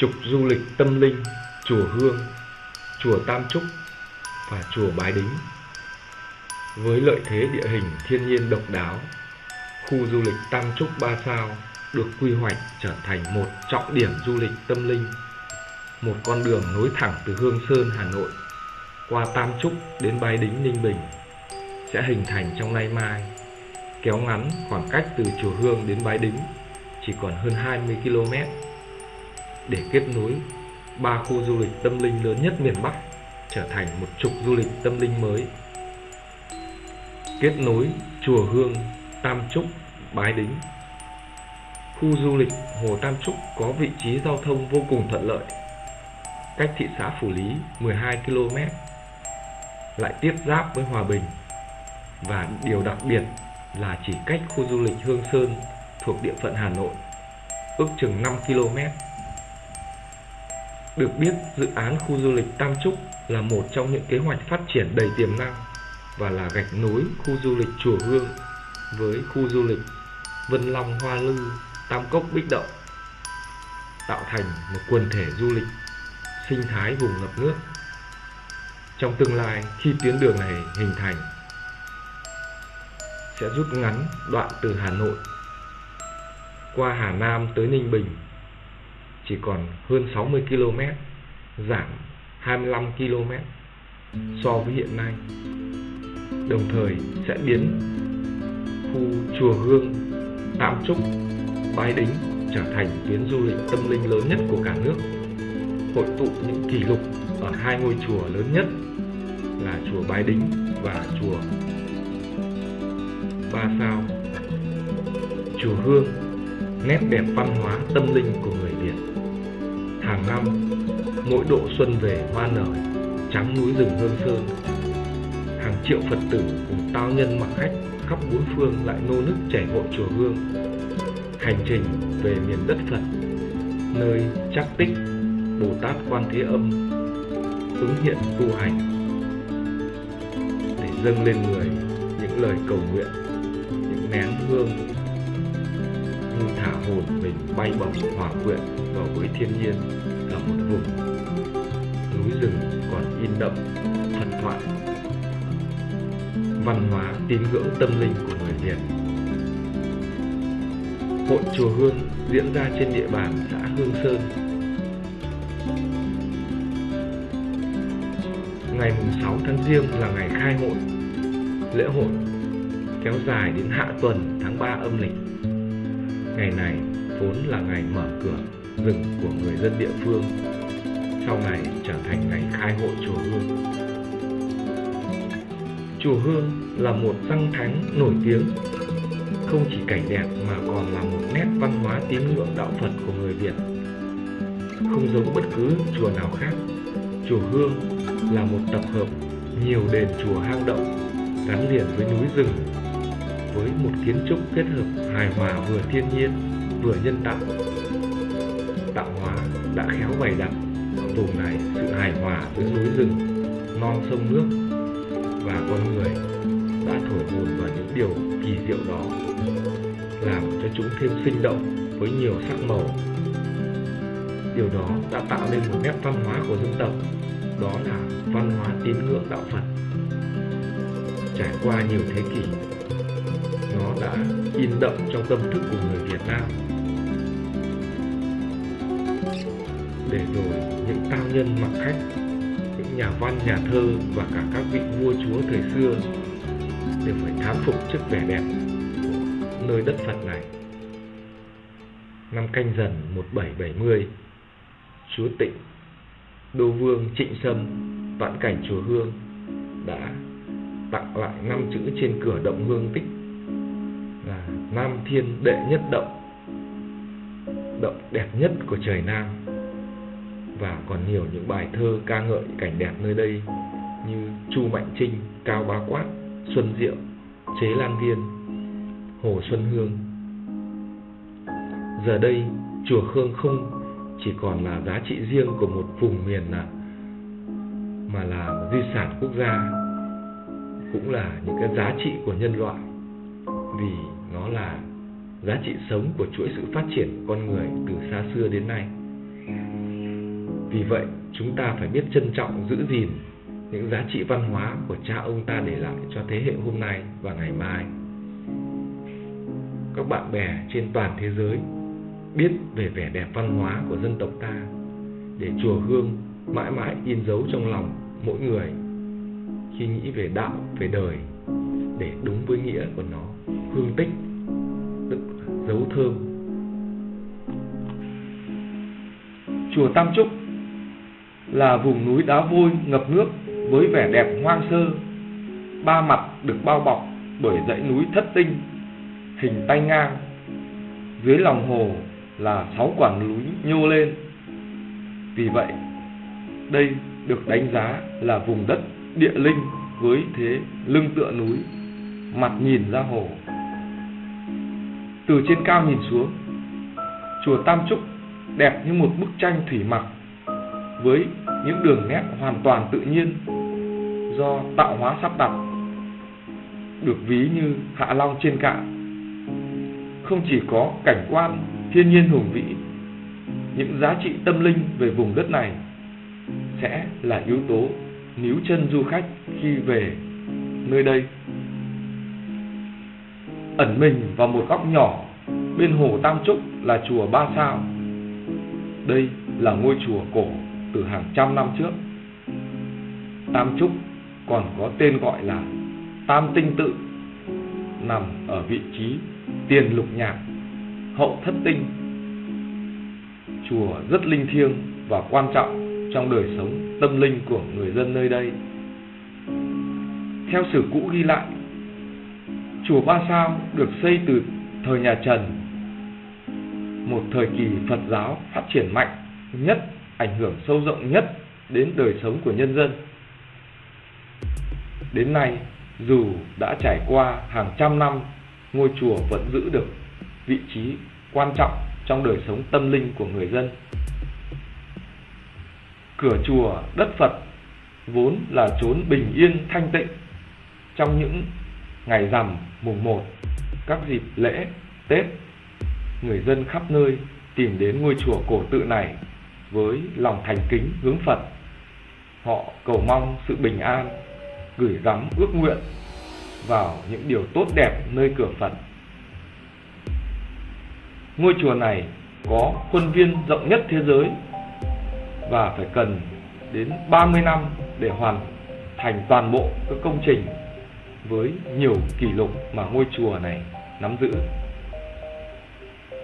trục du lịch tâm linh chùa Hương, chùa Tam Trúc và chùa Bái Đính. Với lợi thế địa hình thiên nhiên độc đáo, khu du lịch Tam Trúc Ba Sao được quy hoạch trở thành một trọng điểm du lịch tâm linh, một con đường nối thẳng từ Hương Sơn, Hà Nội qua Tam Trúc đến Bái Đính, Ninh Bình sẽ hình thành trong nay mai, kéo ngắn khoảng cách từ chùa Hương đến Bái Đính chỉ còn hơn 20 km để kết nối ba khu du lịch tâm linh lớn nhất miền Bắc trở thành một trục du lịch tâm linh mới. Kết nối chùa Hương, Tam Trúc, Bái Đính. Khu du lịch Hồ Tam Trúc có vị trí giao thông vô cùng thuận lợi, cách thị xã Phủ Lý 12 km, lại tiếp giáp với Hòa Bình. Và điều đặc biệt là chỉ cách khu du lịch Hương Sơn thuộc địa phận Hà Nội, ước chừng 5 km. Được biết, dự án khu du lịch Tam Trúc là một trong những kế hoạch phát triển đầy tiềm năng và là gạch nối khu du lịch Chùa Hương với khu du lịch Vân Long Hoa Lư, Tam Cốc Bích Động, tạo thành một quần thể du lịch sinh thái vùng ngập nước. Trong tương lai, khi tuyến đường này hình thành, sẽ rút ngắn đoạn từ Hà Nội qua Hà Nam tới Ninh Bình chỉ còn hơn 60 km, giảm 25 km so với hiện nay. Đồng thời sẽ biến khu chùa Hương, Tam Trúc, Bái Đính trở thành tuyến du lịch tâm linh lớn nhất của cả nước, hội tụ những kỷ lục ở hai ngôi chùa lớn nhất là chùa Bái Đính và chùa Ba Sao. Chùa Hương, nét đẹp văn hóa tâm linh của người hàng năm, mỗi độ xuân về hoa nở, trắng núi rừng hương sơn. Hàng triệu phật tử cùng tao nhân mặc khách khắp bốn phương lại nô nức chảy hội chùa hương. Hành trình về miền đất phật, nơi chắc tích, bồ tát quan thế âm ứng hiện tu hành. Để dâng lên người những lời cầu nguyện, những nén hương như thả hồn mình bay bổng hòa quyện vào với thiên nhiên một vùng núi rừng còn in đậm, thần thoại văn hóa tín ngưỡng tâm linh của người Việt. Hội chùa Hương diễn ra trên địa bàn xã Hương Sơn. Ngày 6 tháng Giêng là ngày khai hội. Lễ hội kéo dài đến hạ tuần tháng 3 âm lịch. Ngày này vốn là ngày mở cửa rừng của người dân địa phương sau này trở thành ngày khai hội chùa Hương. Chùa Hương là một danh thắng nổi tiếng, không chỉ cảnh đẹp mà còn là một nét văn hóa tín ngưỡng đạo Phật của người Việt. Không giống bất cứ chùa nào khác, chùa Hương là một tập hợp nhiều đền chùa hang động gắn liền với núi rừng với một kiến trúc kết hợp hài hòa vừa thiên nhiên vừa nhân tạo tạo hóa đã khéo bày đặt tồn vùng này, sự hài hòa giữa núi rừng, non sông nước và con người đã thổi hồn vào những điều kỳ diệu đó, làm cho chúng thêm sinh động với nhiều sắc màu. Điều đó đã tạo nên một nét văn hóa của dân tộc, đó là văn hóa tín ngưỡng đạo phật. Trải qua nhiều thế kỷ, nó đã in đậm trong tâm thức của người việt nam. Để rồi những cao nhân mặc khách những nhà văn nhà thơ và cả các vị vua chúa thời xưa đều phải thán phục trước vẻ đẹp của nơi đất Phật này. Năm canh dần 1770, chúa Tịnh, đô vương Trịnh Sâm, vạn cảnh chùa Hương đã tặng lại năm chữ trên cửa động hương tích là Nam Thiên Đệ Nhất Động, động đẹp nhất của trời Nam và còn nhiều những bài thơ ca ngợi cảnh đẹp nơi đây như Chu Mạnh Trinh, Cao Bá Quát, Xuân Diệu, Chế Lan Viên, Hồ Xuân Hương. Giờ đây, chùa Khương không chỉ còn là giá trị riêng của một vùng miền là mà là di sản quốc gia, cũng là những cái giá trị của nhân loại, vì nó là giá trị sống của chuỗi sự phát triển con người từ xa xưa đến nay. Vì vậy, chúng ta phải biết trân trọng giữ gìn những giá trị văn hóa của cha ông ta để lại cho thế hệ hôm nay và ngày mai. Các bạn bè trên toàn thế giới biết về vẻ đẹp văn hóa của dân tộc ta để chùa Hương mãi mãi in dấu trong lòng mỗi người khi nghĩ về đạo, về đời để đúng với nghĩa của nó, hương tích, tức dấu thơm. Chùa Tam Trúc là vùng núi đá vôi ngập nước với vẻ đẹp hoang sơ, ba mặt được bao bọc bởi dãy núi thất tinh, hình tay ngang. Dưới lòng hồ là sáu quả núi nhô lên. Vì vậy, đây được đánh giá là vùng đất địa linh với thế lưng tựa núi, mặt nhìn ra hồ. Từ trên cao nhìn xuống, chùa Tam Trúc đẹp như một bức tranh thủy mặc với những đường nét hoàn toàn tự nhiên do tạo hóa sắp đặt, được ví như hạ long trên cạn. Không chỉ có cảnh quan thiên nhiên hùng vĩ, những giá trị tâm linh về vùng đất này sẽ là yếu tố níu chân du khách khi về nơi đây. Ẩn mình vào một góc nhỏ bên hồ Tam Trúc là chùa Ba Sao. Đây là ngôi chùa cổ từ hàng trăm năm trước. Tam Trúc còn có tên gọi là Tam Tinh Tự, nằm ở vị trí tiền lục nhạc, hậu thất tinh. Chùa rất linh thiêng và quan trọng trong đời sống tâm linh của người dân nơi đây. Theo sử cũ ghi lại, chùa Ba Sao được xây từ thời nhà Trần, một thời kỳ Phật giáo phát triển mạnh nhất, ảnh hưởng sâu rộng nhất đến đời sống của nhân dân. Đến nay, dù đã trải qua hàng trăm năm, ngôi chùa vẫn giữ được vị trí quan trọng trong đời sống tâm linh của người dân. Cửa chùa đất Phật vốn là chốn bình yên thanh tịnh trong những ngày rằm mùng 1, các dịp lễ, Tết, người dân khắp nơi tìm đến ngôi chùa cổ tự này với lòng thành kính hướng Phật. Họ cầu mong sự bình an, gửi gắm ước nguyện vào những điều tốt đẹp nơi cửa Phật. Ngôi chùa này có khuôn viên rộng nhất thế giới và phải cần đến 30 năm để hoàn thành toàn bộ các công trình với nhiều kỷ lục mà ngôi chùa này nắm giữ.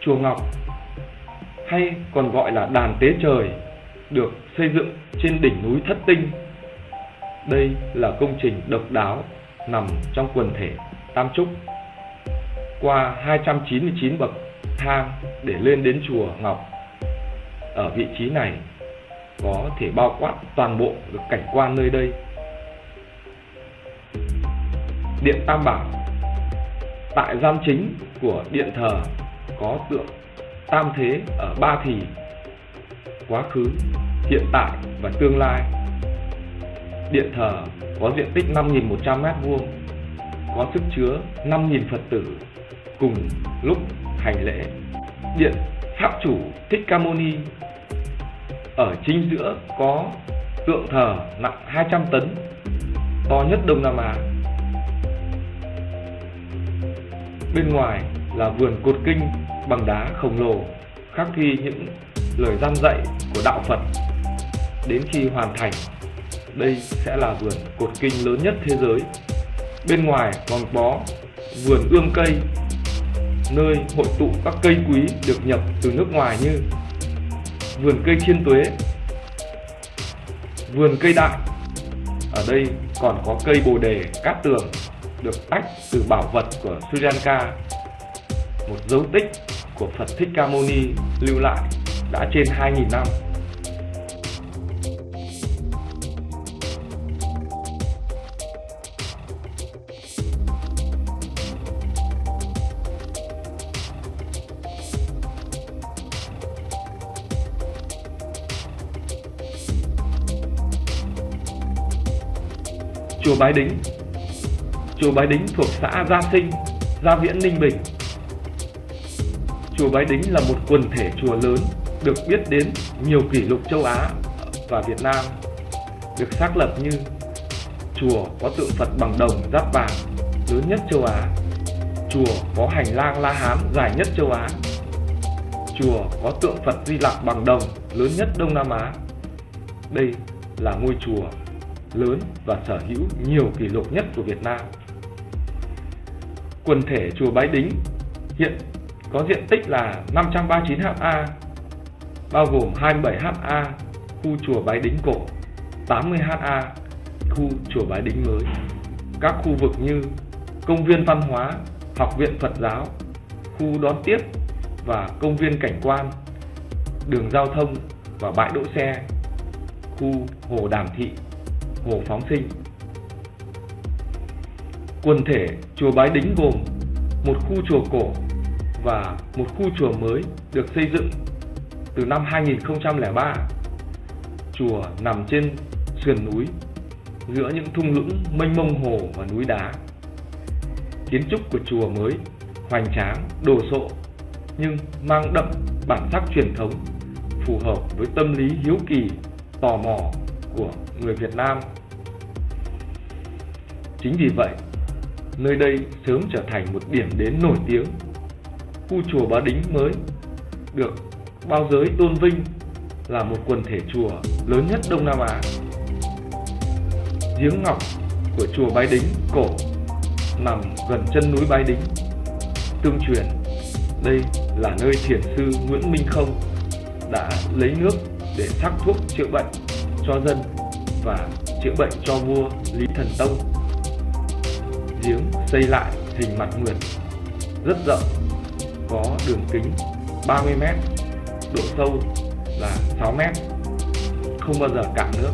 Chùa Ngọc hay còn gọi là đàn tế trời, được xây dựng trên đỉnh núi Thất Tinh. Đây là công trình độc đáo nằm trong quần thể Tam Trúc. Qua 299 bậc thang để lên đến chùa Ngọc. Ở vị trí này có thể bao quát toàn bộ được cảnh quan nơi đây. Điện Tam Bảo, Tại gian chính của điện thờ có tượng tam thế ở ba thì quá khứ, hiện tại và tương lai. Điện thờ có diện tích 5.100 m2, có sức chứa 5.000 Phật tử cùng lúc hành lễ. Điện Pháp chủ Thích Ca Mâu Ni ở chính giữa có tượng thờ nặng 200 tấn, to nhất Đông Nam Á. Bên ngoài là vườn cột kinh bằng đá khổng lồ khắc ghi những lời gian dạy của đạo Phật. Đến khi hoàn thành, đây sẽ là vườn cột kinh lớn nhất thế giới. Bên ngoài còn có vườn ươm cây, nơi hội tụ các cây quý được nhập từ nước ngoài như vườn cây thiên tuế, vườn cây đại. Ở đây còn có cây bồ đề cát tường được tách từ bảo vật của Sri Lanka, một dấu tích của Phật Thích Ca Mâu Ni lưu lại đã trên 2.000 năm. Chùa Bái Đính Chùa Bái Đính thuộc xã Gia Sinh, Gia Viễn, Ninh Bình Chùa Bái Đính là một quần thể chùa lớn được biết đến nhiều kỷ lục châu Á và Việt Nam được xác lập như chùa có tượng Phật bằng đồng giáp vàng lớn nhất châu Á, chùa có hành lang La Hán dài nhất châu Á, chùa có tượng Phật Di Lặc bằng đồng lớn nhất Đông Nam Á. Đây là ngôi chùa lớn và sở hữu nhiều kỷ lục nhất của Việt Nam. Quần thể chùa Bái Đính hiện có diện tích là 539 ha, bao gồm 27 ha khu chùa Bái Đính cổ, 80 ha khu chùa Bái Đính mới. Các khu vực như công viên văn hóa, học viện Phật giáo, khu đón tiếp và công viên cảnh quan, đường giao thông và bãi đỗ xe, khu hồ Đàm Thị, hồ Phóng Sinh. Quần thể chùa Bái Đính gồm một khu chùa cổ và một khu chùa mới được xây dựng từ năm 2003. Chùa nằm trên sườn núi giữa những thung lũng mênh mông hồ và núi đá. Kiến trúc của chùa mới hoành tráng, đồ sộ nhưng mang đậm bản sắc truyền thống phù hợp với tâm lý hiếu kỳ, tò mò của người Việt Nam. Chính vì vậy, nơi đây sớm trở thành một điểm đến nổi tiếng. Khu chùa Bá Đính mới được bao giới tôn vinh là một quần thể chùa lớn nhất Đông Nam Á. Giếng ngọc của chùa Bái Đính cổ nằm gần chân núi Bái Đính. Tương truyền, đây là nơi thiền sư Nguyễn Minh Không đã lấy nước để sắc thuốc chữa bệnh cho dân và chữa bệnh cho vua Lý Thần Tông. Giếng xây lại hình mặt nguyệt rất rộng, có đường kính 30 m, độ sâu là 6 m, không bao giờ cạn nước.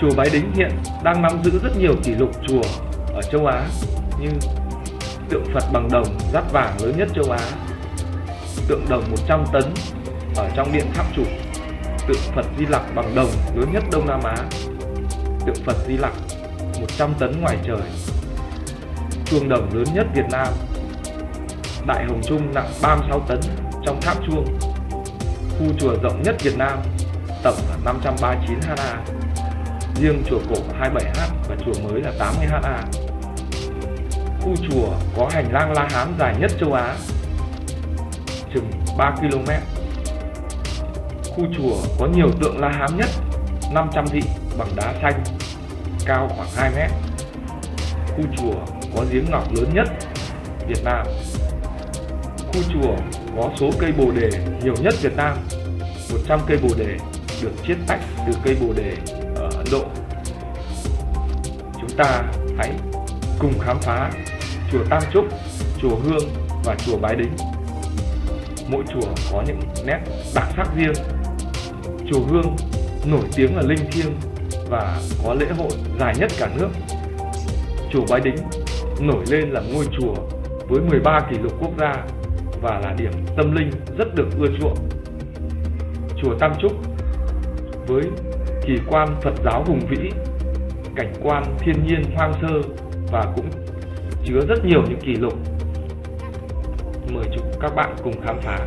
Chùa Bái Đính hiện đang nắm giữ rất nhiều kỷ lục chùa ở châu Á như tượng Phật bằng đồng rát vàng lớn nhất châu Á, tượng đồng 100 tấn ở trong điện tháp chủ, tượng Phật Di Lặc bằng đồng lớn nhất Đông Nam Á, tượng Phật Di Lặc 100 tấn ngoài trời, chuông đồng lớn nhất Việt Nam, Đại Hồng Trung nặng 36 tấn trong tháp chuông, khu chùa rộng nhất Việt Nam, tổng là 539 ha, riêng chùa cổ 27 ha và chùa mới là 80ha khu chùa có hành lang La Hán dài nhất châu Á, chừng 3 km. Khu chùa có nhiều tượng La Hán nhất, 500 vị bằng đá xanh, cao khoảng 2 mét. Khu chùa có giếng ngọc lớn nhất Việt Nam. Khu chùa có số cây bồ đề nhiều nhất Việt Nam, 100 cây bồ đề được chiết tách từ cây bồ đề ở Ấn Độ. Chúng ta hãy cùng khám phá chùa Tam Trúc, chùa Hương và chùa Bái Đính. Mỗi chùa có những nét đặc sắc riêng. Chùa Hương nổi tiếng là linh thiêng và có lễ hội dài nhất cả nước. Chùa Bái Đính nổi lên là ngôi chùa với 13 kỷ lục quốc gia và là điểm tâm linh rất được ưa chuộng. Chùa Tam Trúc với kỳ quan Phật giáo hùng vĩ, cảnh quan thiên nhiên hoang sơ và cũng chứa rất nhiều những kỷ lục. Mời chúng các bạn cùng khám phá.